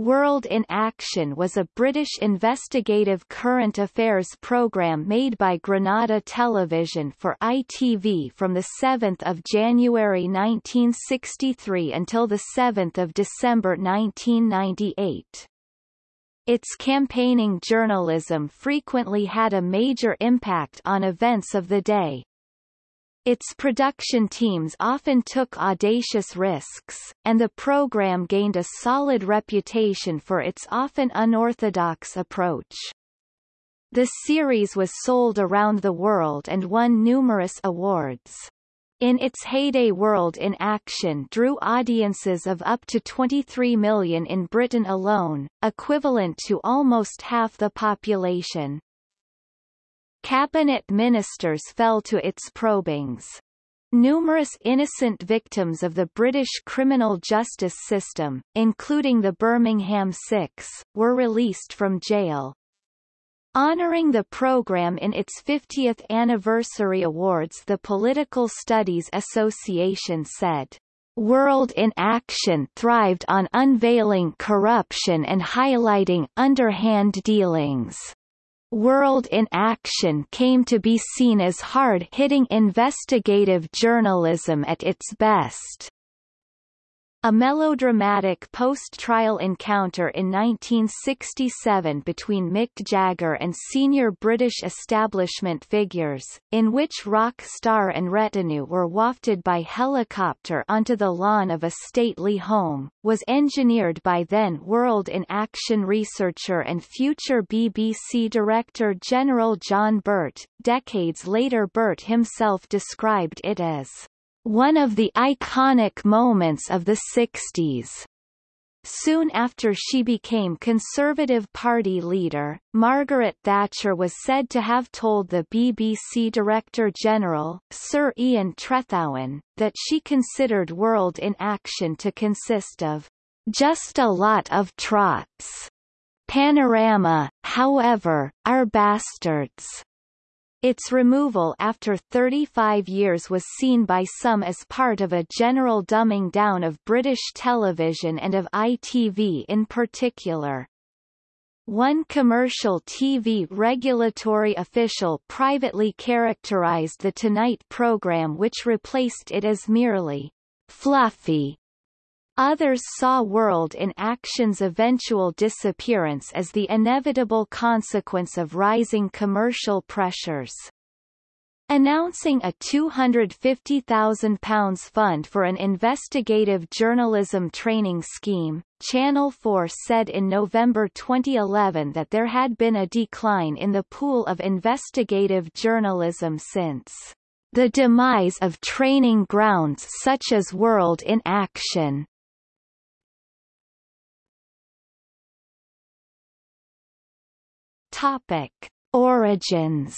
World in Action was a British investigative current affairs programme made by Granada Television for ITV from 7 January 1963 until 7 December 1998. Its campaigning journalism frequently had a major impact on events of the day. Its production teams often took audacious risks, and the program gained a solid reputation for its often unorthodox approach. The series was sold around the world and won numerous awards. In its heyday World in Action drew audiences of up to 23 million in Britain alone, equivalent to almost half the population. Cabinet ministers fell to its probings. Numerous innocent victims of the British criminal justice system, including the Birmingham Six, were released from jail. Honoring the program in its 50th anniversary awards the Political Studies Association said, World in Action thrived on unveiling corruption and highlighting underhand dealings. World in Action came to be seen as hard-hitting investigative journalism at its best. A melodramatic post-trial encounter in 1967 between Mick Jagger and senior British establishment figures, in which rock star and retinue were wafted by helicopter onto the lawn of a stately home, was engineered by then World in Action researcher and future BBC Director General John Birt. Decades later Birt himself described it as one of the iconic moments of the 60s. Soon after she became Conservative Party leader, Margaret Thatcher was said to have told the BBC Director-General, Sir Ian Trethowan, that she considered World in Action to consist of just a lot of trots. Panorama, however, are bastards. Its removal after 35 years was seen by some as part of a general dumbing down of British television and of ITV in particular. One commercial TV regulatory official privately characterized the Tonight program which replaced it as merely fluffy Others saw World in Action's eventual disappearance as the inevitable consequence of rising commercial pressures. Announcing a £250,000 fund for an investigative journalism training scheme, Channel 4 said in November 2011 that there had been a decline in the pool of investigative journalism since the demise of training grounds such as World in Action. Topic: Origins.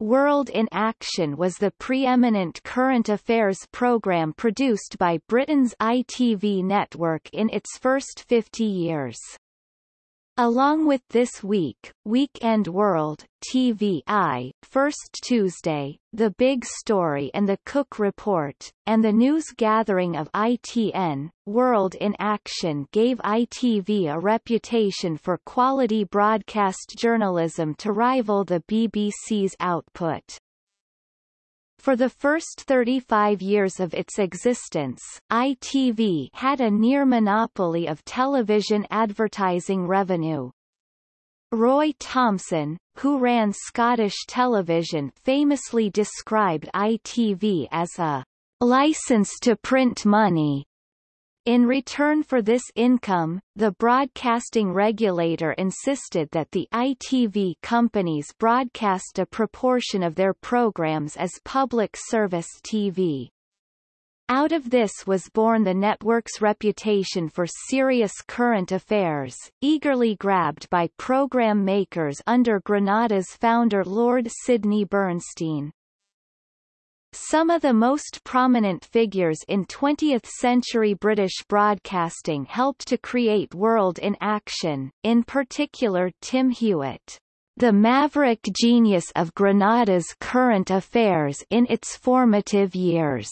World in Action was the preeminent current affairs program produced by Britain's ITV network in its first 50 years. Along with This Week, Weekend World, TV Eye, First Tuesday, The Big Story and The Cook Report, and the news gathering of ITN, World in Action gave ITV a reputation for quality broadcast journalism to rival the BBC's output. For the first 35 years of its existence, ITV had a near monopoly of television advertising revenue. Roy Thomson, who ran Scottish television famously described ITV as a license to print money in return for this income, the broadcasting regulator insisted that the ITV companies broadcast a proportion of their programs as public service TV. Out of this was born the network's reputation for serious current affairs, eagerly grabbed by program makers under Granada's founder Lord Sidney Bernstein. Some of the most prominent figures in 20th-century British broadcasting helped to create World in Action, in particular Tim Hewitt, the maverick genius of Granada's current affairs in its formative years.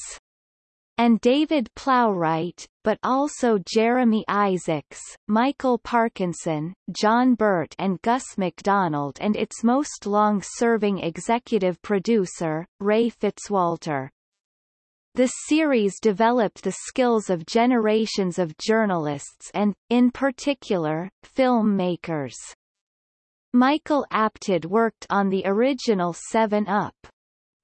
And David Plowright, but also Jeremy Isaacs, Michael Parkinson, John Birt and Gus Macdonald and its most long-serving executive producer, Ray Fitzwalter. The series developed the skills of generations of journalists and, in particular, filmmakers. Michael Apted worked on the original 7 Up.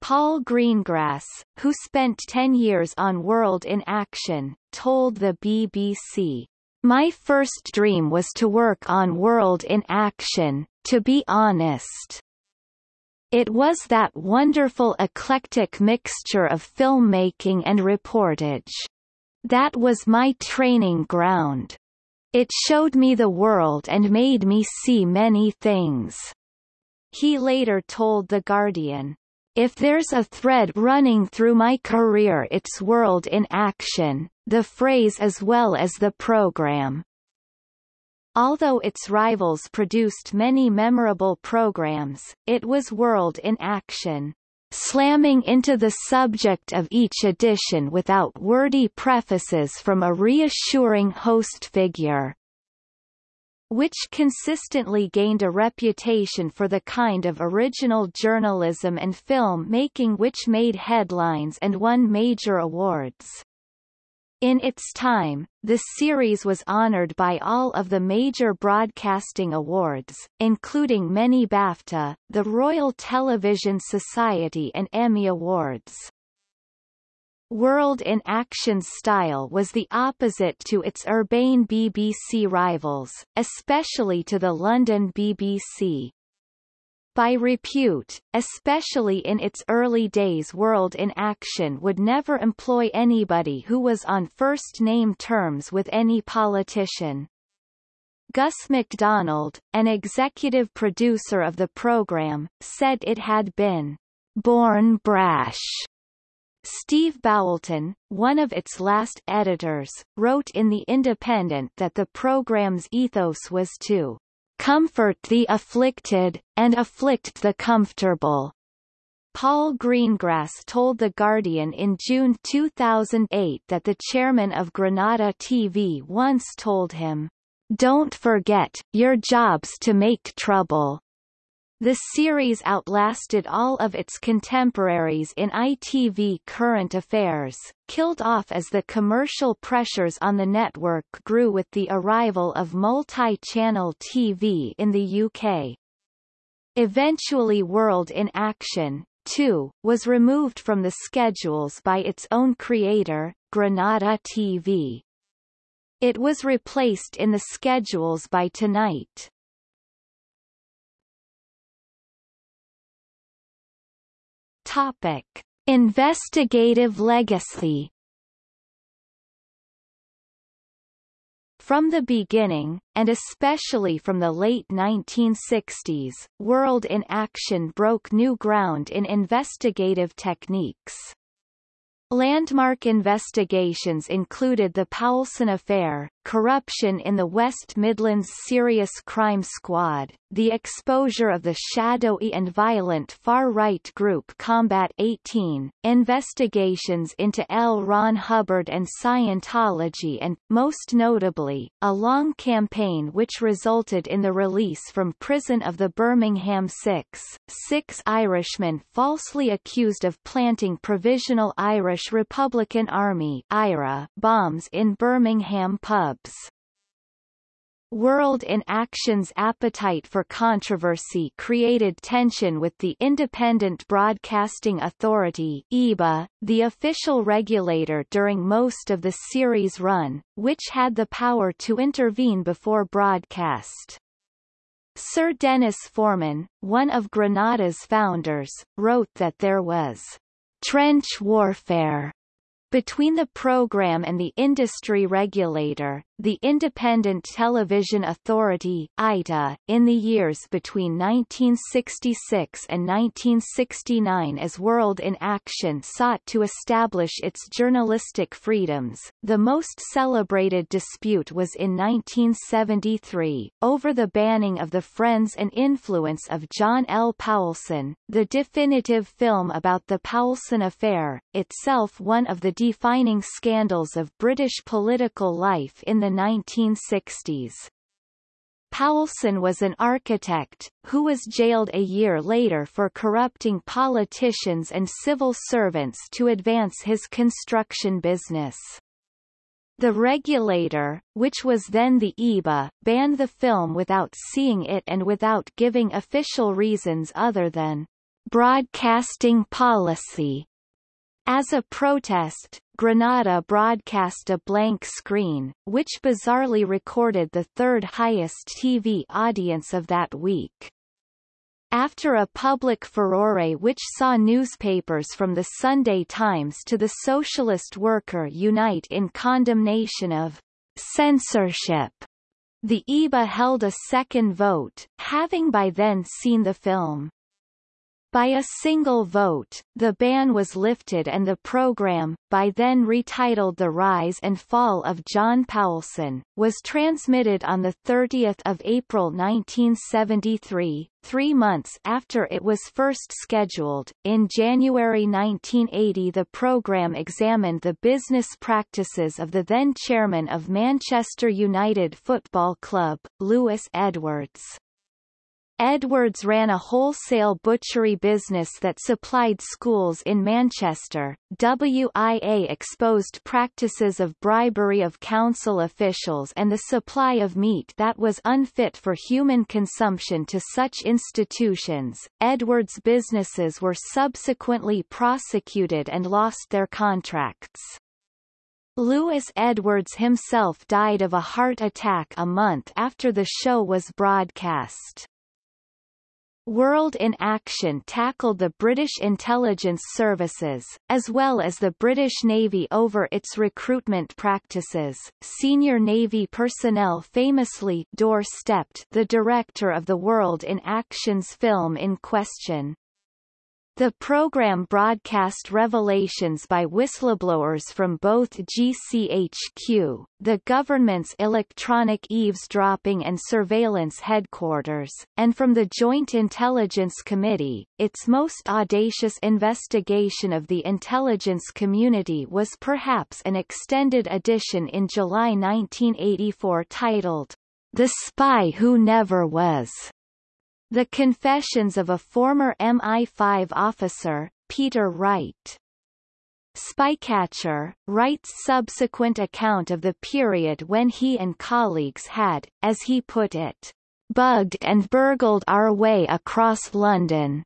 Paul Greengrass, who spent 10 years on World in Action, told the BBC, My first dream was to work on World in Action, to be honest. It was that wonderful eclectic mixture of filmmaking and reportage. That was my training ground. It showed me the world and made me see many things. He later told The Guardian, If there's a thread running through my career it's world in action, the phrase as well as the program. Although its rivals produced many memorable programs, it was World in Action, slamming into the subject of each edition without wordy prefaces from a reassuring host figure which consistently gained a reputation for the kind of original journalism and film making which made headlines and won major awards. In its time, the series was honored by all of the major broadcasting awards, including many BAFTA, the Royal Television Society and Emmy Awards. World in Action's style was the opposite to its urbane BBC rivals, especially to the London BBC. By repute, especially in its early days World in Action would never employ anybody who was on first-name terms with any politician. Gus Macdonald, an executive producer of the program, said it had been born brash. Steve Boulton, one of its last editors, wrote in The Independent that the program's ethos was to comfort the afflicted, and afflict the comfortable. Paul Greengrass told The Guardian in June 2008 that the chairman of Granada TV once told him, Don't forget, your job's to make trouble. The series outlasted all of its contemporaries in ITV current affairs, killed off as the commercial pressures on the network grew with the arrival of multi-channel TV in the UK. Eventually World in Action, too, was removed from the schedules by its own creator, Granada TV. It was replaced in the schedules by Tonight. Topic: Investigative legacy. From the beginning, and especially from the late 1960s, World in Action broke new ground in investigative techniques. Landmark investigations included the Poulson Affair, corruption in the West Midlands Serious Crime Squad, the exposure of the shadowy and violent far-right group Combat 18, investigations into L. Ron Hubbard and Scientology and, most notably, a long campaign which resulted in the release from prison of the Birmingham Six, six Irishmen falsely accused of planting Provisional Irish Republican Army IRA bombs in Birmingham pubs. World in Action's appetite for controversy created tension with the Independent Broadcasting Authority (IBA), the official regulator during most of the series' run, which had the power to intervene before broadcast. Sir Denis Forman, one of Granada's founders, wrote that there was trench warfare between the program and the industry regulator, the Independent Television Authority (ITA), in the years between 1966 and 1969 as World in Action sought to establish its journalistic freedoms, the most celebrated dispute was in 1973, over the banning of the Friends and Influence of John L. Poulson, the definitive film about the Poulson affair, itself one of the defining scandals of British political life in the 1960s. Poulson was an architect, who was jailed a year later for corrupting politicians and civil servants to advance his construction business. The regulator, which was then the IBA, banned the film without seeing it and without giving official reasons other than broadcasting policy. As a protest, Granada broadcast a blank screen, which bizarrely recorded the third highest TV audience of that week. After a public furore which saw newspapers from the Sunday Times to the Socialist Worker unite in condemnation of censorship, the IBA held a second vote, having by then seen the film. By a single vote, the ban was lifted and the program, by then retitled The Rise and Fall of John Poulson, was transmitted on 30 April 1973, three months after it was first scheduled. In January 1980 the program examined the business practices of the then chairman of Manchester United Football Club, Louis Edwards. Edwards ran a wholesale butchery business that supplied schools in Manchester. WIA exposed practices of bribery of council officials and the supply of meat that was unfit for human consumption to such institutions. Edwards' businesses were subsequently prosecuted and lost their contracts. Louis Edwards himself died of a heart attack a month after the show was broadcast. World in Action tackled the British intelligence services, as well as the British Navy over its recruitment practices. Senior Navy personnel famously doorstepped the director of the World in Action's film in question. The program broadcast revelations by whistleblowers from both GCHQ, the government's electronic eavesdropping and surveillance headquarters, and from the Joint Intelligence Committee. Its most audacious investigation of the intelligence community was perhaps an extended edition in July 1984 titled, The Spy Who Never Was. The Confessions of a Former MI5 Officer, Peter Wright. Spycatcher, Wright's subsequent account of the period when he and colleagues had, as he put it, bugged and burgled our way across London,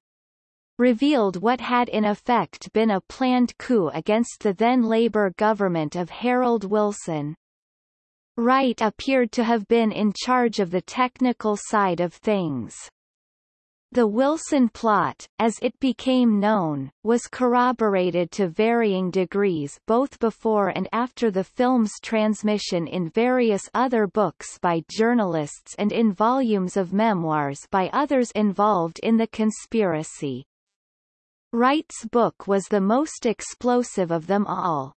revealed what had in effect been a planned coup against the then Labour government of Harold Wilson. Wright appeared to have been in charge of the technical side of things. The Wilson plot, as it became known, was corroborated to varying degrees both before and after the film's transmission in various other books by journalists and in volumes of memoirs by others involved in the conspiracy. Wright's book was the most explosive of them all.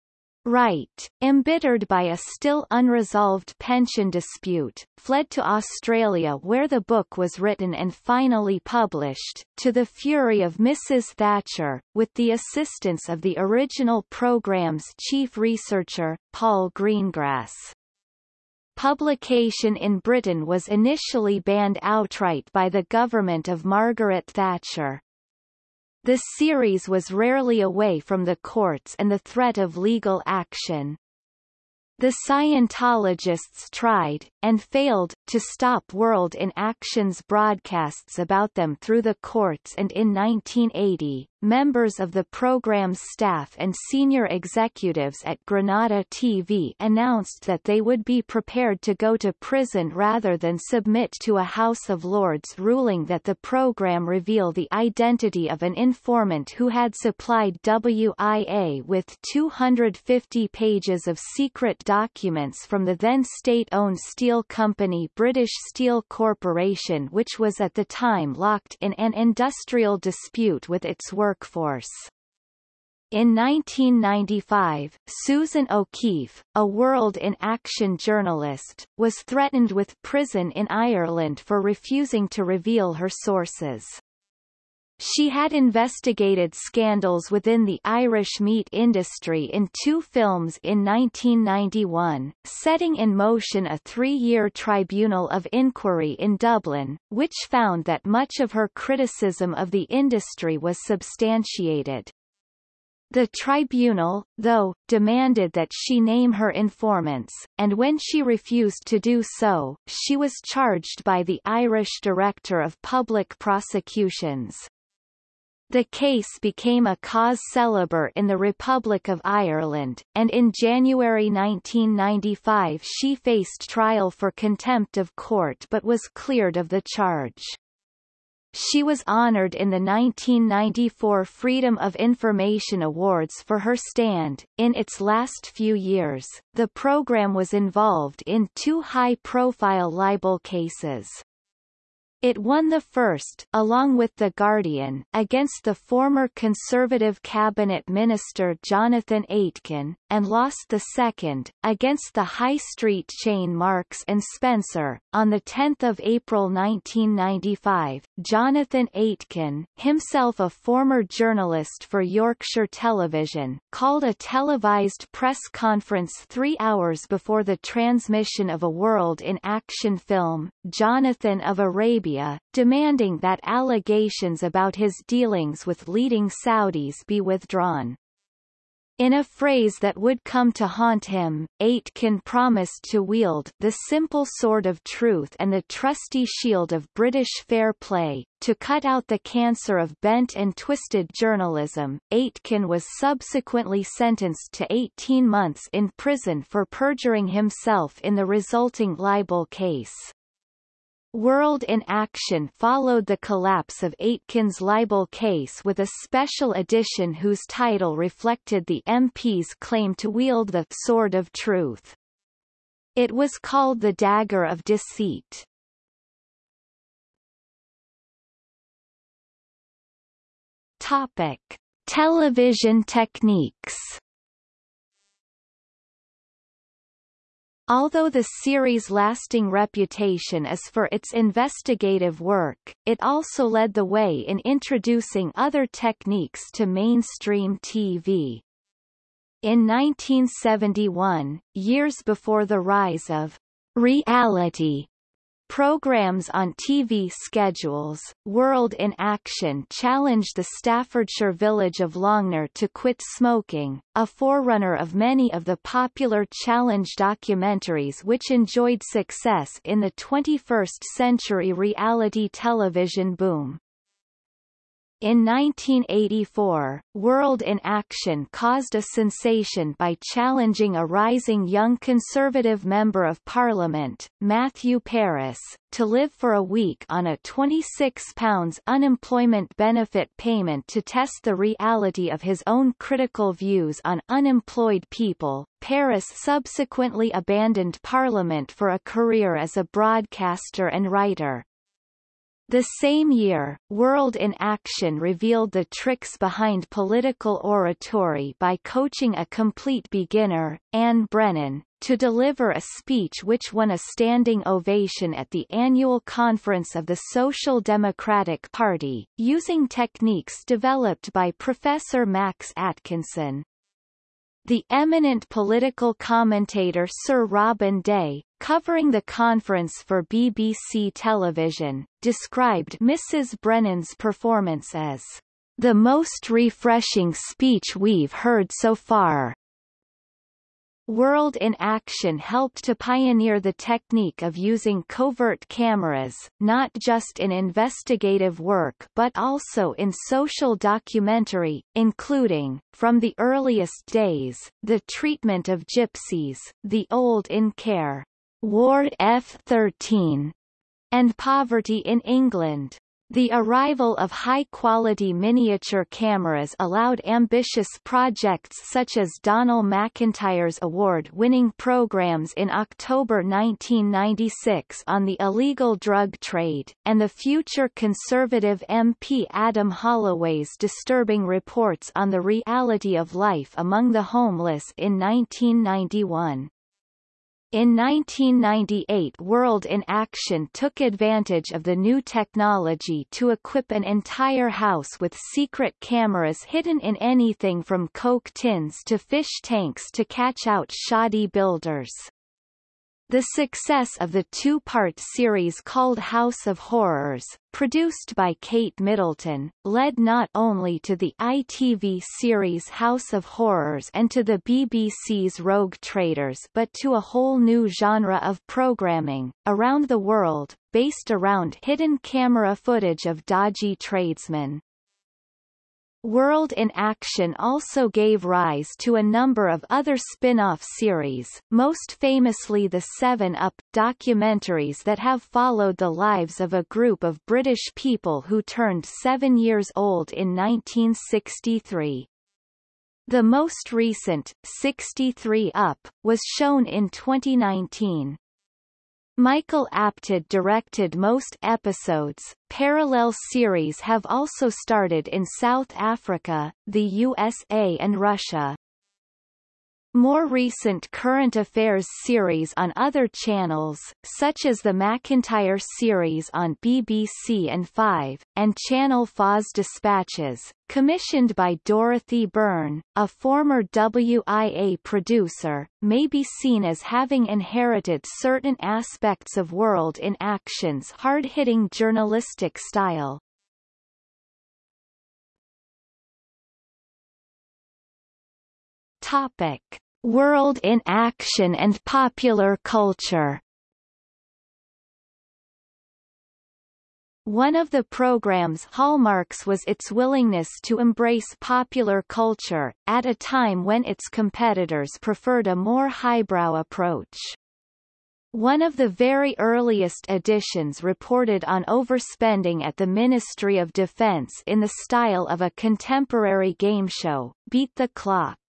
Wright, embittered by a still unresolved pension dispute, fled to Australia where the book was written and finally published, to the fury of Mrs. Thatcher, with the assistance of the original program's chief researcher, Paul Greengrass. Publication in Britain was initially banned outright by the government of Margaret Thatcher. The series was rarely away from the courts and the threat of legal action. The Scientologists tried, and failed, to stop World in Action's broadcasts about them through the courts and in 1980, members of the program's staff and senior executives at Granada TV announced that they would be prepared to go to prison rather than submit to a House of Lords ruling that the program reveal the identity of an informant who had supplied WIA with 250 pages of secret documents from the then state-owned steel company British Steel Corporation which was at the time locked in an industrial dispute with its workforce. In 1995, Susan O'Keeffe, a World in Action journalist, was threatened with prison in Ireland for refusing to reveal her sources. She had investigated scandals within the Irish meat industry in two films in 1991, setting in motion a three-year tribunal of inquiry in Dublin, which found that much of her criticism of the industry was substantiated. The tribunal, though, demanded that she name her informants, and when she refused to do so, she was charged by the Irish Director of Public Prosecutions. The case became a cause célèbre in the Republic of Ireland, and in January 1995 she faced trial for contempt of court but was cleared of the charge. She was honored in the 1994 Freedom of Information Awards for her stand. In its last few years, the program was involved in two high-profile libel cases. It won the first, along with The Guardian, against the former Conservative cabinet minister Jonathan Aitken, and lost the second, against the high street chain Marks and Spencer. On 10 April 1995, Jonathan Aitken, himself a former journalist for Yorkshire Television, called a televised press conference three hours before the transmission of a World in Action film, Jonathan of Arabia Arabia, demanding that allegations about his dealings with leading Saudis be withdrawn. In a phrase that would come to haunt him, Aitken promised to wield the simple sword of truth and the trusty shield of British fair play, to cut out the cancer of bent and twisted journalism. Aitken was subsequently sentenced to 18 months in prison for perjuring himself in the resulting libel case. World in Action followed the collapse of Aitken's libel case with a special edition whose title reflected the MP's claim to wield the Sword of Truth. It was called the Dagger of Deceit. Topic. Television techniques Although the series' lasting reputation is for its investigative work, it also led the way in introducing other techniques to mainstream TV. In 1971, years before the rise of reality Programs on TV schedules, World in Action challenged the Staffordshire village of Longnor to quit smoking, a forerunner of many of the popular challenge documentaries which enjoyed success in the 21st century reality television boom. In 1984, World in Action caused a sensation by challenging a rising young Conservative Member of Parliament, Matthew Parris, to live for a week on a £26 unemployment benefit payment to test the reality of his own critical views on unemployed people. Parris subsequently abandoned Parliament for a career as a broadcaster and writer. The same year, World in Action revealed the tricks behind political oratory by coaching a complete beginner, Anne Brennan, to deliver a speech which won a standing ovation at the annual conference of the Social Democratic Party, using techniques developed by Professor Max Atkinson. The eminent political commentator Sir Robin Day, covering the conference for BBC television, described Mrs. Brennan's performance as the most refreshing speech we've heard so far. World in Action helped to pioneer the technique of using covert cameras, not just in investigative work but also in social documentary, including, from the earliest days, the treatment of gypsies, the old in care, Ward F-13, and poverty in England. The arrival of high-quality miniature cameras allowed ambitious projects such as Donal MacIntyre's award-winning programs in October 1996 on the illegal drug trade, and the future Conservative MP Adam Holloway's disturbing reports on the reality of life among the homeless in 1991. In 1998 World in Action took advantage of the new technology to equip an entire house with secret cameras hidden in anything from Coke tins to fish tanks to catch out shoddy builders. The success of the two-part series called House of Horrors, produced by Kate Middleton, led not only to the ITV series House of Horrors and to the BBC's Rogue Traders but to a whole new genre of programming, around the world, based around hidden camera footage of dodgy tradesmen. World in Action also gave rise to a number of other spin-off series, most famously the 7-Up documentaries that have followed the lives of a group of British people who turned seven years old in 1963. The most recent, 63 Up, was shown in 2019. Michael Apted directed most episodes. Parallel series have also started in South Africa, the USA and Russia. More recent current affairs series on other channels, such as the MacIntyre series on BBC and 5, and Channel 4's Dispatches, commissioned by Dorothy Byrne, a former WIA producer, may be seen as having inherited certain aspects of World in Action's hard-hitting journalistic style. Topic. World in Action and Popular Culture One of the program's hallmarks was its willingness to embrace popular culture, at a time when its competitors preferred a more highbrow approach. One of the very earliest editions reported on overspending at the Ministry of Defense in the style of a contemporary game show, Beat the Clock.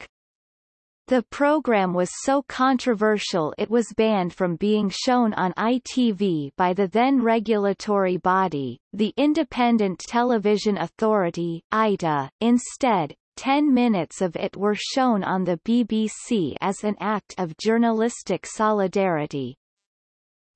The program was so controversial it was banned from being shown on ITV by the then regulatory body, the Independent Television Authority ITA. Instead, 10 minutes of it were shown on the BBC as an act of journalistic solidarity.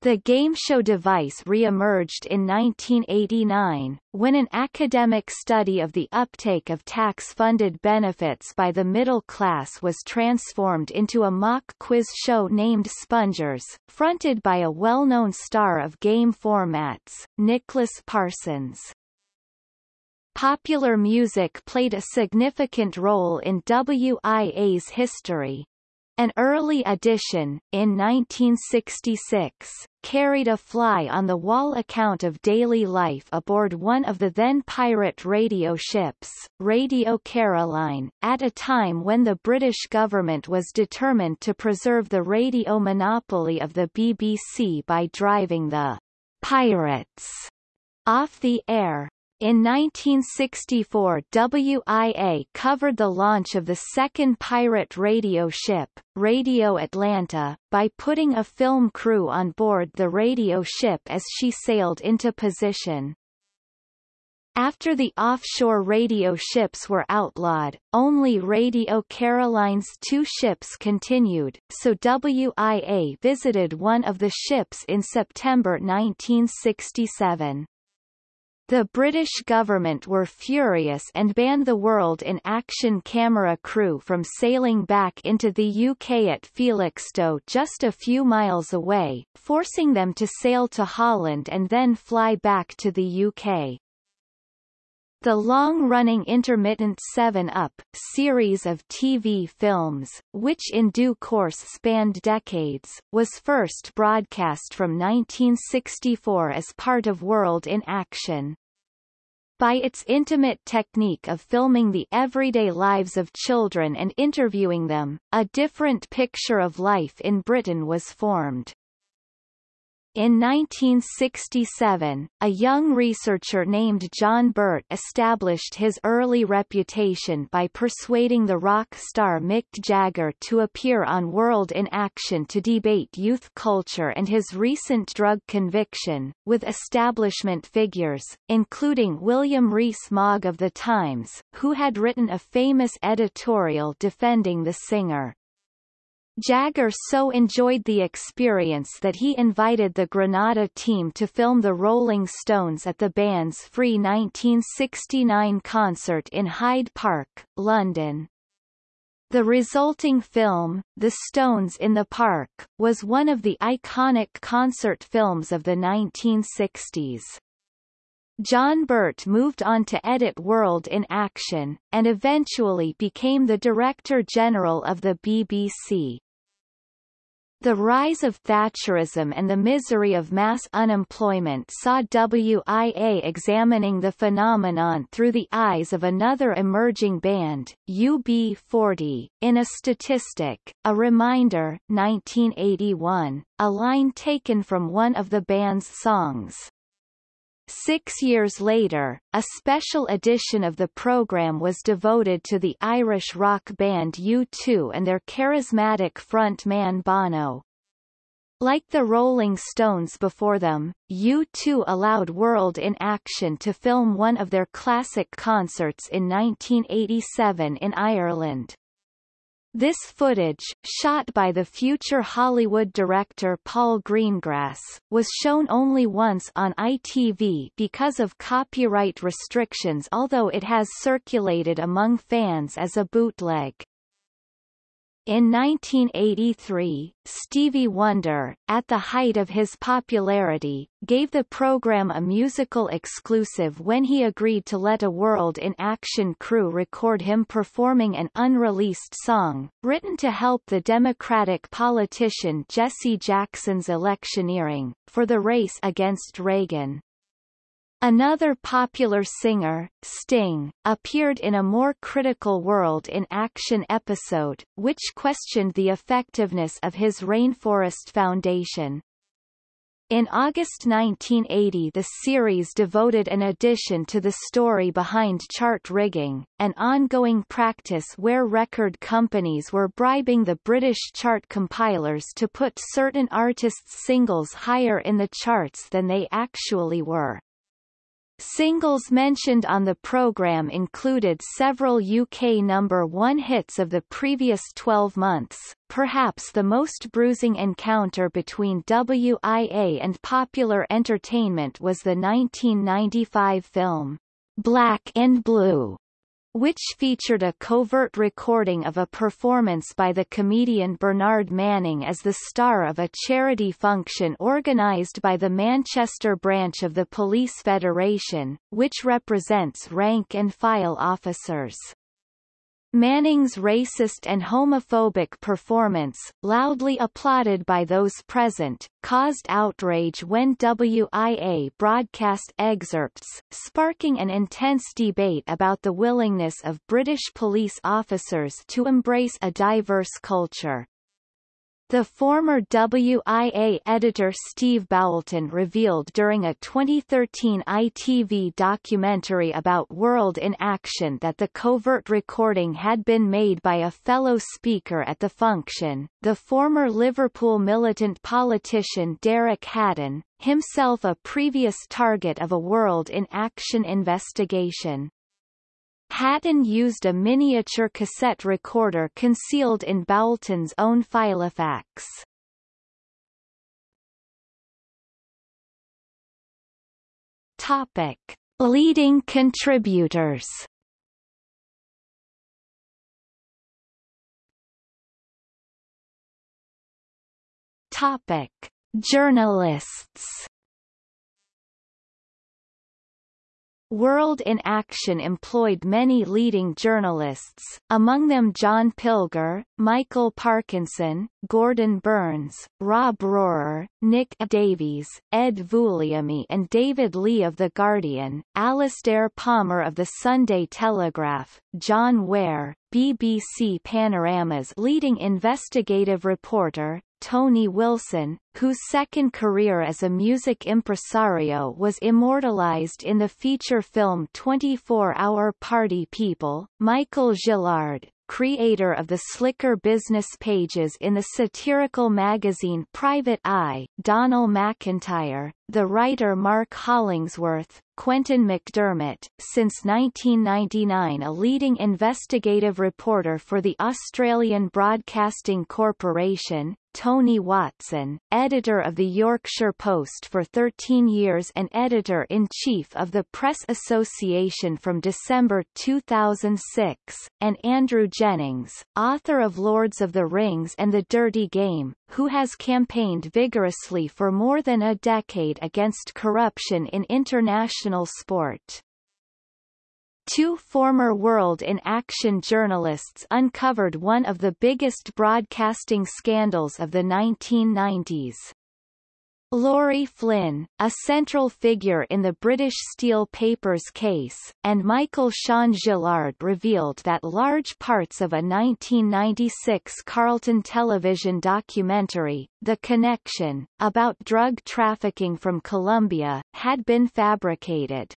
The game show device re-emerged in 1989, when an academic study of the uptake of tax-funded benefits by the middle class was transformed into a mock quiz show named Spongers, fronted by a well-known star of game formats, Nicholas Parsons. Popular music played a significant role in WIA's history, an early edition, in 1966, carried a fly-on-the-wall account of daily life aboard one of the then pirate radio ships, Radio Caroline, at a time when the British government was determined to preserve the radio monopoly of the BBC by driving the pirates off the air. In 1964 WIA covered the launch of the second pirate radio ship, Radio Atlanta, by putting a film crew on board the radio ship as she sailed into position. After the offshore radio ships were outlawed, only Radio Caroline's two ships continued, so WIA visited one of the ships in September 1967. The British government were furious and banned the World in Action camera crew from sailing back into the UK at Felixstowe just a few miles away, forcing them to sail to Holland and then fly back to the UK. The long-running intermittent 7-Up series of TV films, which in due course spanned decades, was first broadcast from 1964 as part of World in Action. By its intimate technique of filming the everyday lives of children and interviewing them, a different picture of life in Britain was formed. In 1967, a young researcher named John Birt established his early reputation by persuading the rock star Mick Jagger to appear on World in Action to debate youth culture and his recent drug conviction, with establishment figures, including William Rees-Mogg of The Times, who had written a famous editorial defending the singer. Jagger so enjoyed the experience that he invited the Granada team to film the Rolling Stones at the band's free 1969 concert in Hyde Park, London. The resulting film, The Stones in the Park, was one of the iconic concert films of the 1960s. John Birt moved on to edit World in Action, and eventually became the Director General of the BBC. The rise of Thatcherism and the misery of mass unemployment saw WIA examining the phenomenon through the eyes of another emerging band, UB40, in a statistic, a reminder 1981, a line taken from one of the band's songs. Six years later, a special edition of the program was devoted to the Irish rock band U2 and their charismatic front man Bono. Like the Rolling Stones before them, U2 allowed World in Action to film one of their classic concerts in 1987 in Ireland. This footage, shot by the future Hollywood director Paul Greengrass, was shown only once on ITV because of copyright restrictions although it has circulated among fans as a bootleg. In 1983, Stevie Wonder, at the height of his popularity, gave the program a musical exclusive when he agreed to let a World in Action crew record him performing an unreleased song, written to help the Democratic politician Jesse Jackson's electioneering, for the race against Reagan. Another popular singer, Sting, appeared in a more critical World in Action episode, which questioned the effectiveness of his Rainforest Foundation. In August 1980 the series devoted an edition to the story behind chart rigging, an ongoing practice where record companies were bribing the British chart compilers to put certain artists' singles higher in the charts than they actually were. Singles mentioned on the programme included several UK number one hits of the previous 12 months, perhaps the most bruising encounter between WIA and popular entertainment was the 1995 film, Black and Blue, which featured a covert recording of a performance by the comedian Bernard Manning as the star of a charity function organised by the Manchester branch of the Police Federation, which represents rank-and-file officers. Manning's racist and homophobic performance, loudly applauded by those present, caused outrage when WIA broadcast excerpts, sparking an intense debate about the willingness of British police officers to embrace a diverse culture. The former WIA editor Steve Boulton revealed during a 2013 ITV documentary about World in Action that the covert recording had been made by a fellow speaker at the function, the former Liverpool militant politician Derek Hatton, himself a previous target of a World in Action investigation. Hatton used a miniature cassette recorder concealed in Boulton's own Filofax. Topic. Leading contributors Topic. Journalists World in Action employed many leading journalists, among them John Pilger, Michael Parkinson, Gordon Burns, Rob Rohrer, Nick Davies, Ed Vulliamy and David Leigh of The Guardian, Alastair Palmer of The Sunday Telegraph, John Ware, BBC Panorama's leading investigative reporter, Tony Wilson, whose second career as a music impresario was immortalized in the feature film 24-Hour Party People, Michael Gillard, creator of the slicker business pages in the satirical magazine Private Eye, Donal MacIntyre, the writer Mark Hollingsworth, Quentin McDermott, since 1999 a leading investigative reporter for the Australian Broadcasting Corporation, Tony Watson, editor of the Yorkshire Post for 13 years and editor-in-chief of the Press Association from December 2006, and Andrew Jennings, author of Lords of the Rings and The Dirty Game, who has campaigned vigorously for more than a decade against corruption in international sport. Two former World in Action journalists uncovered one of the biggest broadcasting scandals of the 1990s. Laurie Flynn, a central figure in the British Steel Papers case, and Michael Sean Gillard revealed that large parts of a 1996 Carlton television documentary, The Connection, about drug trafficking from Colombia, had been fabricated.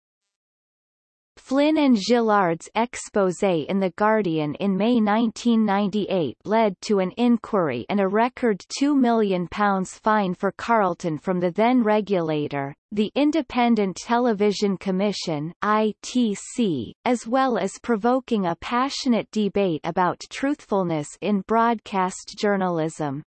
Flynn and Gillard's exposé in The Guardian in May 1998 led to an inquiry and a record £2 million fine for Carlton from the then regulator, the Independent Television Commission ITC, as well as provoking a passionate debate about truthfulness in broadcast journalism.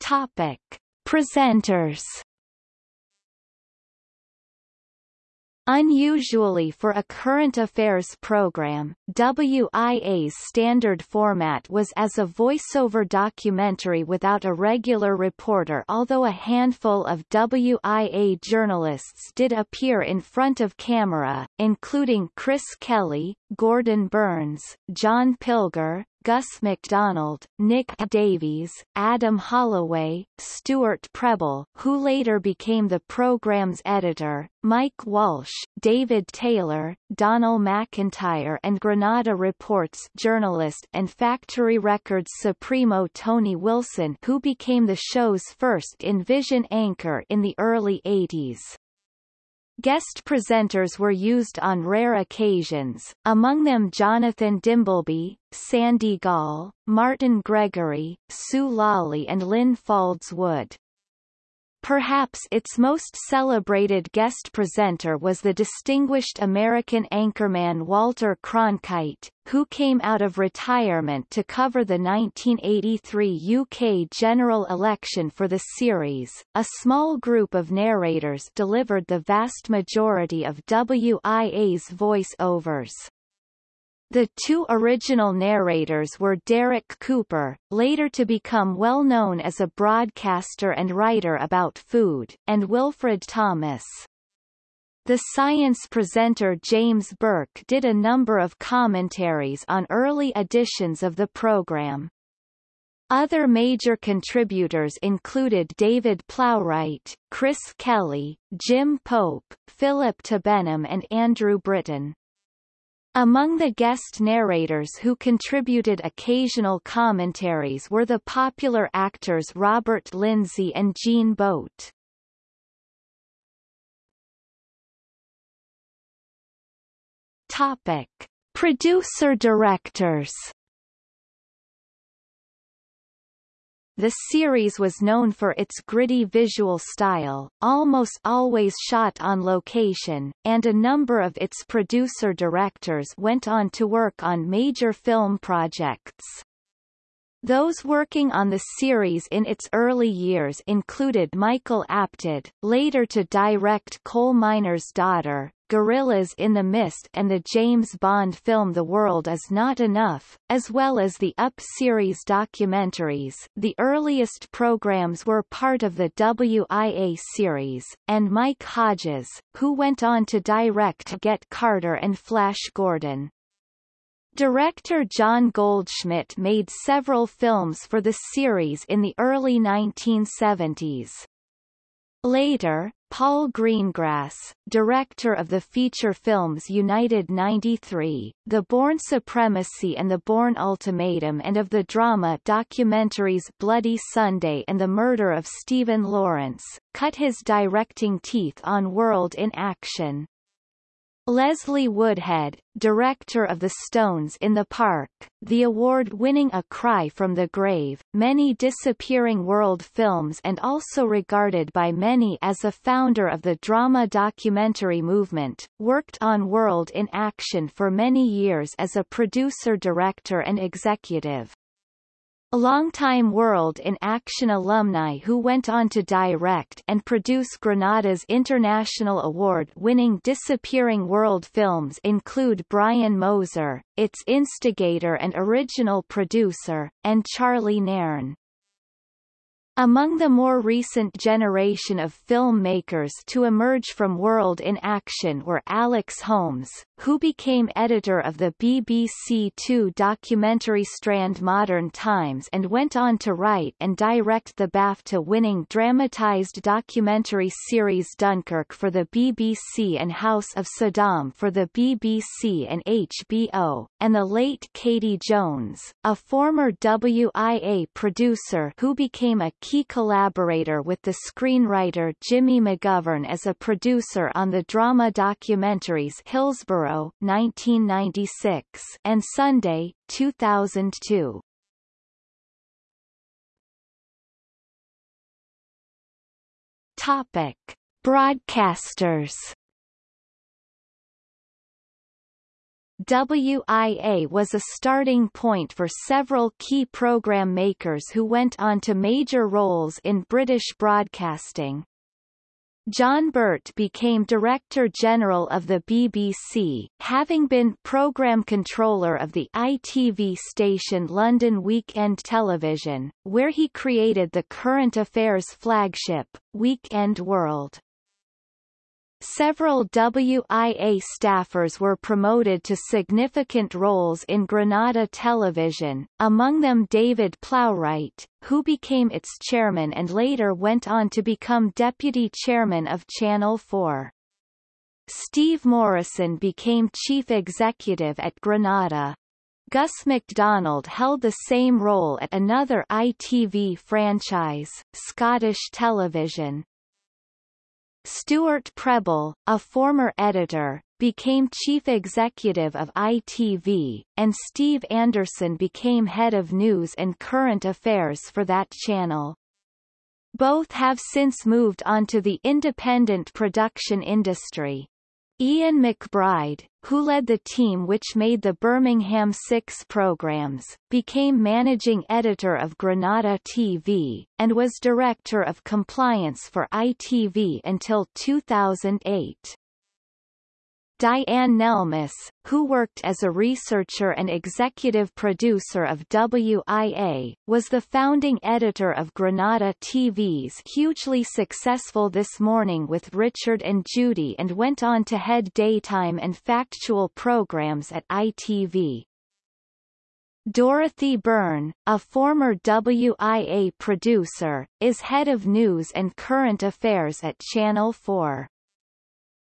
Topic. Presenters Unusually for a current affairs program, WIA's standard format was as a voiceover documentary without a regular reporter although a handful of WIA journalists did appear in front of camera, including Chris Kelly, Gordon Burns, John Pilger, Gus Macdonald, Nick Davies, Adam Holloway, Stuart Prebble who later became the program's editor, Mike Walsh, David Taylor, Donal MacIntyre and Granada Reports journalist and Factory Records Supremo Tony Wilson who became the show's first in-vision anchor in the early 80s. Guest presenters were used on rare occasions, among them Jonathan Dimbleby, Sandy Gall, Martin Gregory, Sue Lawley and Lynn Faulds Wood. Perhaps its most celebrated guest presenter was the distinguished American anchorman Walter Cronkite, who came out of retirement to cover the 1983 UK general election for the series. A small group of narrators delivered the vast majority of WIA's voice-overs. The two original narrators were Derek Cooper, later to become well known as a broadcaster and writer about food, and Wilfred Thomas. The science presenter James Burke did a number of commentaries on early editions of the program. Other major contributors included David Plowright, Chris Kelly, Jim Pope, Philip Tibenham and Andrew Britton. Among the guest narrators who contributed occasional commentaries were the popular actors Robert Lindsay and Jean Boht. Topic. Producer-directors The series was known for its gritty visual style, almost always shot on location, and a number of its producer-directors went on to work on major film projects. Those working on the series in its early years included Michael Apted, later to direct Coal Miner's Daughter, Gorillas in the Mist and the James Bond film The World Is Not Enough, as well as the Up series documentaries the earliest programs were part of the WIA series, and Mike Hodges, who went on to direct Get Carter and Flash Gordon. Director John Goldschmidt made several films for the series in the early 1970s. Later, Paul Greengrass, director of the feature films United 93, The Bourne Supremacy and The Bourne Ultimatum and of the drama documentaries Bloody Sunday and The Murder of Stephen Lawrence, cut his directing teeth on World in Action. Leslie Woodhead, director of The Stones in the Park, the award-winning A Cry from the Grave, many disappearing world films and also regarded by many as a founder of the drama documentary movement, worked on World in Action for many years as a producer-director and executive. A longtime World in Action alumni who went on to direct and produce Granada's international award-winning Disappearing World films include Brian Moser, its instigator and original producer, and Charlie Nairn. Among the more recent generation of filmmakers to emerge from World in Action were Alex Holmes, who became editor of the BBC Two documentary strand Modern Times and went on to write and direct the BAFTA-winning dramatised documentary series Dunkirk for the BBC and House of Saddam for the BBC and HBO, and the late Katie Jones, a former WIA producer who became a key collaborator with the screenwriter Jimmy McGovern as a producer on the drama documentaries Hillsborough 1996 and Sunday 2002. Topic: Broadcasters WIA was a starting point for several key program makers who went on to major roles in British broadcasting. John Birt became Director General of the BBC, having been programme controller of the ITV station London Weekend Television, where he created the current affairs flagship, Weekend World. Several WIA staffers were promoted to significant roles in Granada Television, among them David Plowright, who became its chairman and later went on to become deputy chairman of Channel 4. Steve Morrison became chief executive at Granada. Gus Macdonald held the same role at another ITV franchise, Scottish Television. Stuart Prebble, a former editor, became chief executive of ITV, and Steve Anderson became head of news and current affairs for that channel. Both have since moved on to the independent production industry. Ian McBride, who led the team which made the Birmingham Six programs, became managing editor of Granada TV, and was director of compliance for ITV until 2008. Dianne Nelmes, who worked as a researcher and executive producer of WIA, was the founding editor of Granada TV's hugely successful This Morning with Richard and Judy and went on to head daytime and factual programs at ITV. Dorothy Byrne, a former WIA producer, is head of news and current affairs at Channel 4.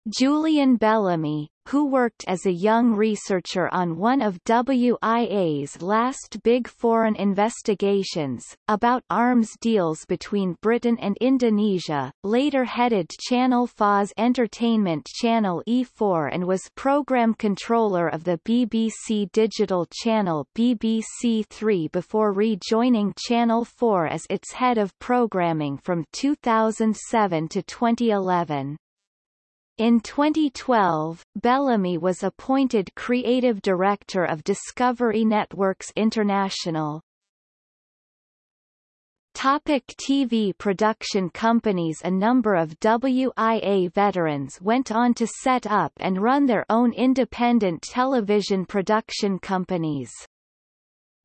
Julian Bellamy, who worked as a young researcher on one of WIA's last big foreign investigations, about arms deals between Britain and Indonesia, later headed Channel 4's entertainment channel E4 and was program controller of the BBC digital channel BBC Three before rejoining Channel 4 as its head of programming from 2007 to 2011. In 2012, Bellamy was appointed creative director of Discovery Networks International. Topic TV production companies A number of WIA veterans went on to set up and run their own independent television production companies.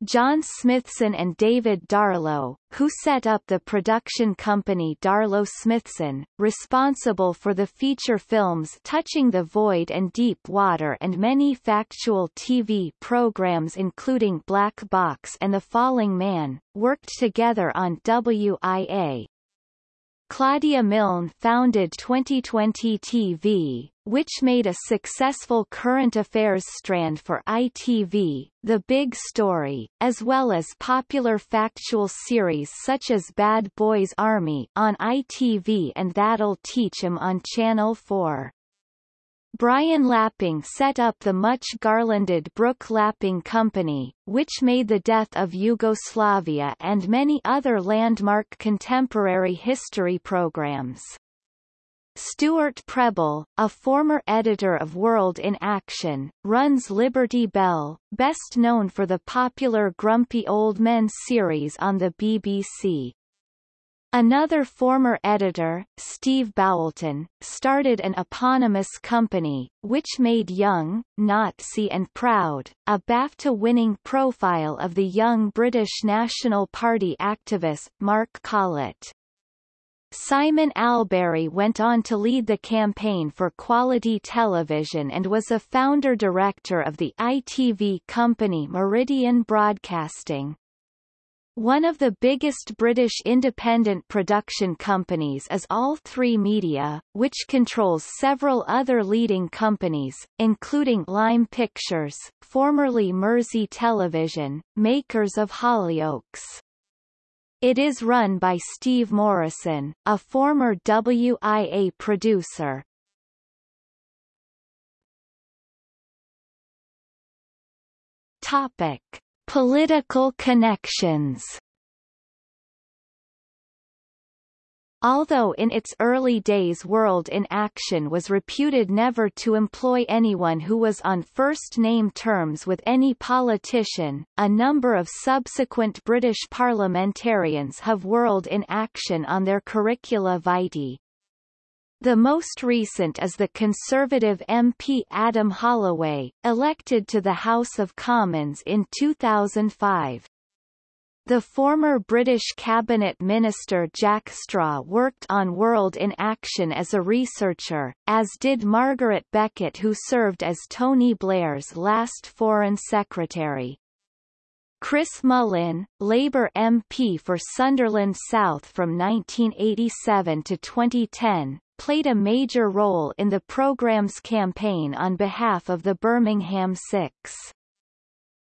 John Smithson and David Darlow, who set up the production company Darlow Smithson, responsible for the feature films Touching the Void and Deep Water and many factual TV programs including Black Box and The Falling Man, worked together on WIA. Claudia Milne founded 2020 TV, which made a successful current affairs strand for ITV, The Big Story, as well as popular factual series such as Bad Boys Army on ITV and That'll Teach 'Em on Channel 4. Brian Lapping set up the much garlanded Brook Lapping Company, which made the death of Yugoslavia and many other landmark contemporary history programs. Stuart Prebble, a former editor of World in Action, runs Liberty Bell, best known for the popular Grumpy Old Men series on the BBC. Another former editor, Steve Boulton, started an eponymous company, which made Young, Nazi and Proud, a BAFTA-winning profile of the young British National Party activist, Mark Collett. Simon Albury went on to lead the campaign for quality television and was a founder-director of the ITV company Meridian Broadcasting. One of the biggest British independent production companies is All3 Media, which controls several other leading companies, including Lime Pictures, formerly Mersey Television, makers of Hollyoaks. It is run by Steve Morrison, a former WIA producer. Topic. Political connections Although in its early days World in Action was reputed never to employ anyone who was on first-name terms with any politician, a number of subsequent British parliamentarians have World in Action on their curricula vitae. The most recent is the Conservative MP Adam Holloway, elected to the House of Commons in 2005. The former British Cabinet Minister Jack Straw worked on World in Action as a researcher, as did Margaret Beckett who served as Tony Blair's last Foreign Secretary. Chris Mullin, Labour MP for Sunderland South from 1987 to 2010, played a major role in the programme's campaign on behalf of the Birmingham Six.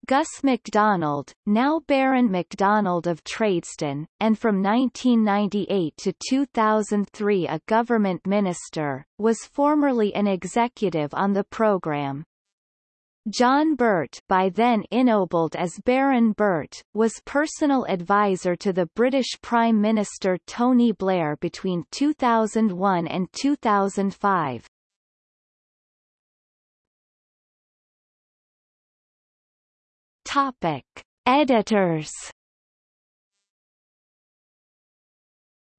Gus Macdonald, now Baron MacDonald of Tradeston, and from 1998 to 2003 a government minister, was formerly an executive on the programme. John Birt by then ennobled as Baron Birt, was personal advisor to the British Prime Minister Tony Blair between 2001 and 2005. Topic. Editors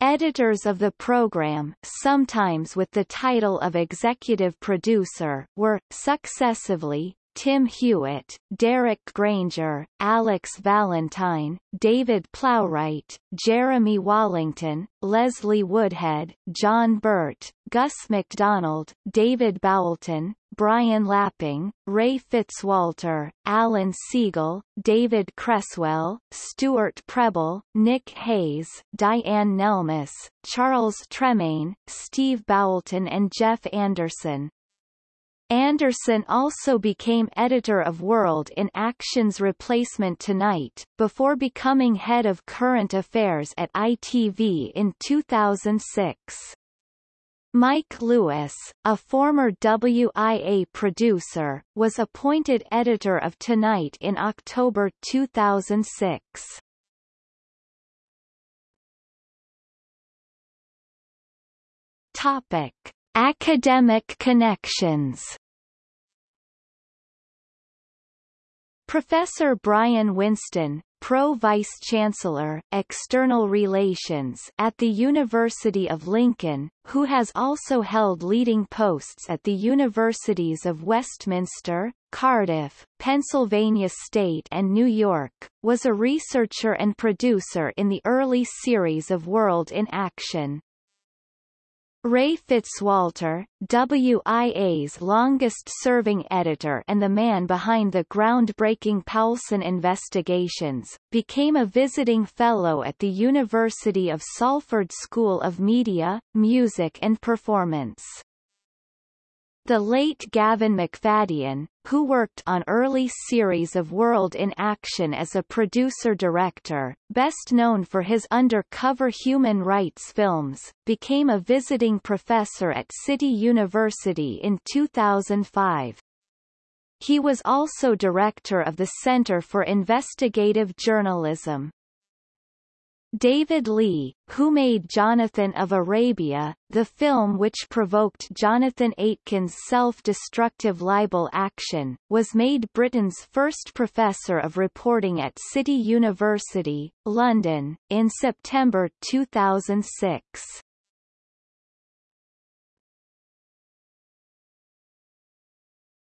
Editors of the program, sometimes with the title of executive producer, were, successively, Tim Hewitt, Derek Granger, Alex Valentine, David Plowright, Jeremy Wallington, Leslie Woodhead, John Birt, Gus Macdonald, David Boulton, Brian Lapping, Ray Fitzwalter, Allan Segal, David Cresswell, Stuart Prebble, Nick Hayes, Dianne Nelmes, Charles Tremayne, Steve Boulton and Jeff Anderson. Anderson also became editor of World in Action's replacement Tonight, before becoming head of current affairs at ITV in 2006. Mike Lewis, a former WIA producer, was appointed editor of Tonight in October 2006. Topic. Academic connections Professor Brian Winston, Pro-Vice-Chancellor, External Relations at the University of Lincoln, who has also held leading posts at the Universities of Westminster, Cardiff, Pennsylvania State and New York, was a researcher and producer in the early series of World in Action. Ray Fitzwalter, WIA's longest-serving editor and the man behind the groundbreaking Poulson investigations, became a visiting fellow at the University of Salford School of Media, Music and Performance. The late Gavin McFadyen, who worked on early series of World in Action as a producer-director, best known for his undercover human rights films, became a visiting professor at City University in 2005. He was also director of the Center for Investigative Journalism. David Leigh, who made Jonathan of Arabia, the film which provoked Jonathan Aitken's self-destructive libel action, was made Britain's first professor of reporting at City University, London, in September 2006.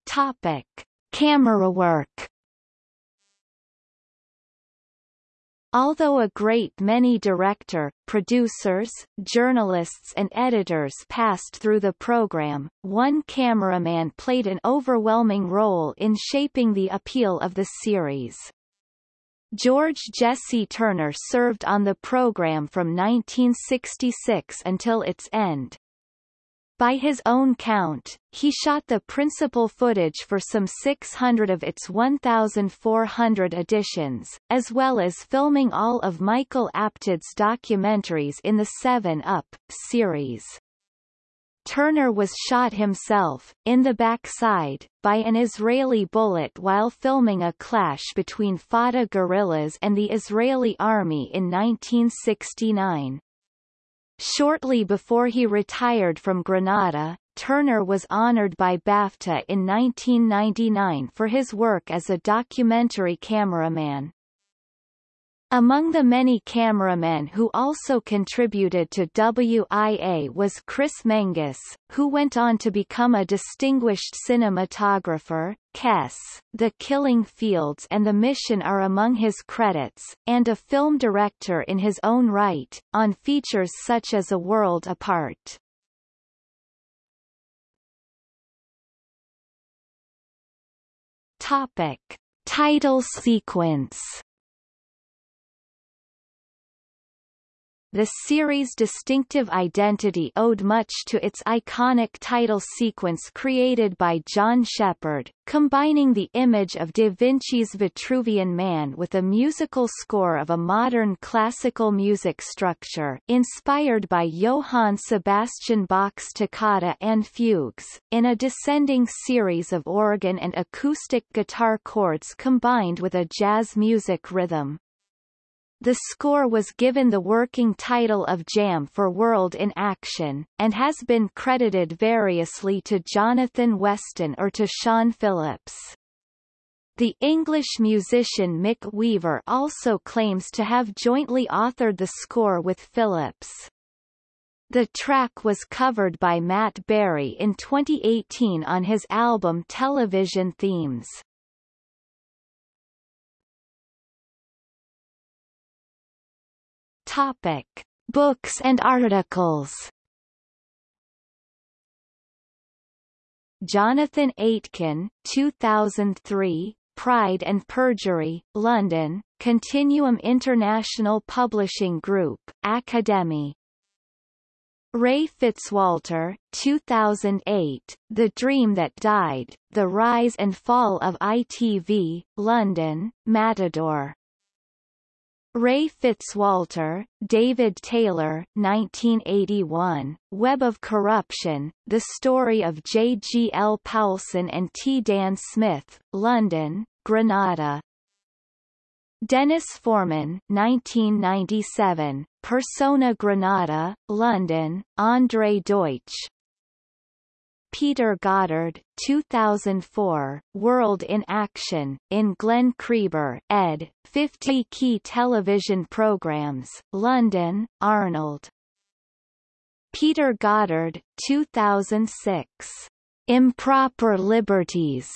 Topic. Camera work Although a great many director, producers, journalists and editors passed through the program, one cameraman played an overwhelming role in shaping the appeal of the series. George Jesse Turner served on the program from 1966 until its end. By his own count, he shot the principal footage for some 600 of its 1,400 editions, as well as filming all of Michael Apted's documentaries in the 7 Up series. Turner was shot himself, in the backside, by an Israeli bullet while filming a clash between Fatah guerrillas and the Israeli army in 1969. Shortly before he retired from Granada, Turner was honored by BAFTA in 1999 for his work as a documentary cameraman. Among the many cameramen who also contributed to WIA was Chris Menges, who went on to become a distinguished cinematographer. Kes, The Killing Fields and The Mission are among his credits, and a film director in his own right, on features such as A World Apart. Topic. Title sequence The series' distinctive identity owed much to its iconic title sequence created by John Shepherd, combining the image of Da Vinci's Vitruvian Man with a musical score of a modern classical music structure inspired by Johann Sebastian Bach's toccata and fugues, in a descending series of organ and acoustic guitar chords combined with a jazz music rhythm. The score was given the working title of Jam for World in Action, and has been credited variously to Jonathan Weston or to Sean Phillips. The English musician Mick Weaver also claims to have jointly authored the score with Phillips. The track was covered by Matt Berry in 2018 on his album Television Themes. Topic: Books and articles. Jonathan Aitken, 2003, Pride and Perjury, London, Continuum International Publishing Group, Academy. Ray Fitzwalter, 2008, The Dream That Died, The Rise and Fall of ITV, London, Matador. Ray Fitzwalter, David Taylor 1981, Web of Corruption, The Story of J. G. L. Poulson and T. Dan Smith, London, Granada. Denis Forman 1997, Persona Granada, London, Andre Deutsch, Peter Goddard, 2004, World in Action, in Glen Creeber, ed., 50 Key Television Programs, London, Arnold. Peter Goddard, 2006. Improper Liberties,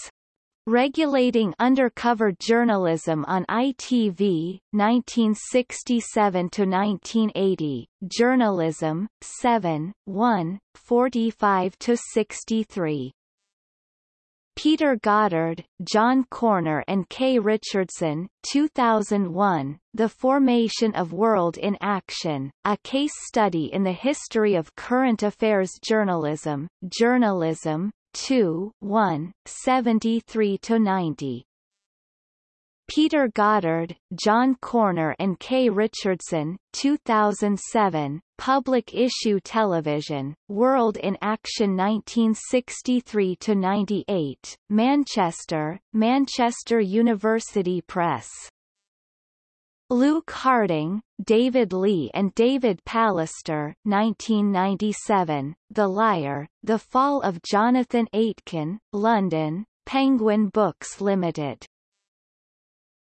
Regulating Undercover Journalism on ITV, 1967–1980, Journalism, 7, 1, 45–63. Peter Goddard, John Corner and Kay Richardson, 2001, The Formation of World in Action, a case study in the history of current affairs journalism, Journalism, 2 1, 73-90. Peter Goddard, John Corner and Kay Richardson, 2007, Public Issue Television, World in Action 1963-98, Manchester, Manchester University Press. Luke Harding, David Leigh and David Pallister 1997, The Liar, The Fall of Jonathan Aitken, London, Penguin Books Limited.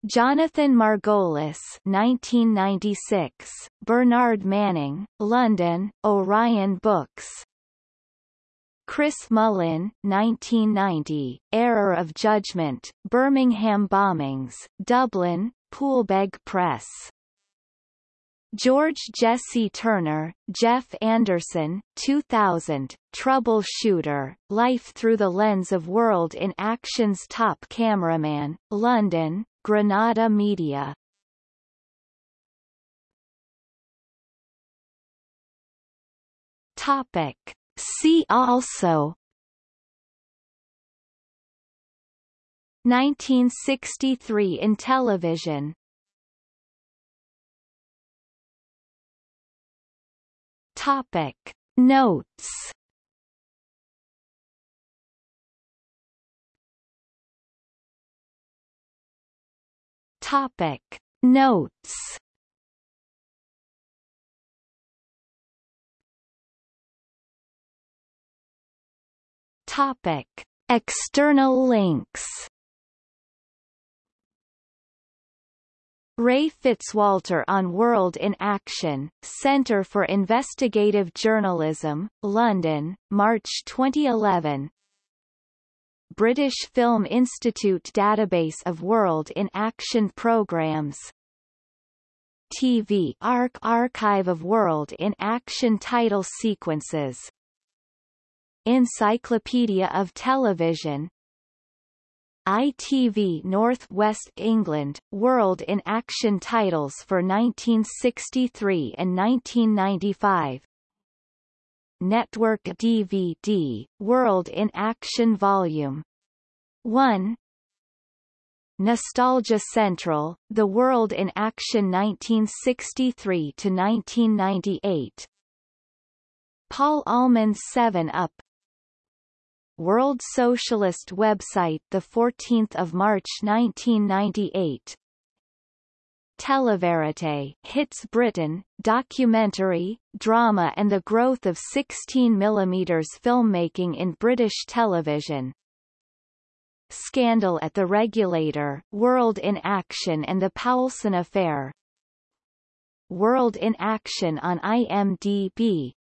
Jonathan Margolis 1996, Bernard Manning, London, Orion Books. Chris Mullin 1990, Error of Judgment, Birmingham Bombings, Dublin, Poolbeg Press. George Jesse Turner, Jeff Anderson, 2000, Troubleshooter, Life Through the Lens of World in Action's Top Cameraman, London, Granada Media. Topic. See also 1963 in television. Topic. Notes. Topic. Notes. Topic. External links Ray Fitzwalter on World in Action, Centre for Investigative Journalism, London, March 2011 British Film Institute Database of World in Action Programmes TV Ark Archive of World in Action title sequences. Encyclopedia of Television ITV North West England, World in Action titles for 1963 and 1995 Network DVD, World in Action Volume 1 Nostalgia Central, The World in Action 1963 to 1998 Paul Allman's 7 Up World Socialist website the 14th of March 1998 Televerite hits Britain, documentary, drama and the growth of 16 mm filmmaking in British television. Scandal at the Regulator, World in Action and the Poulson Affair. World in Action on IMDb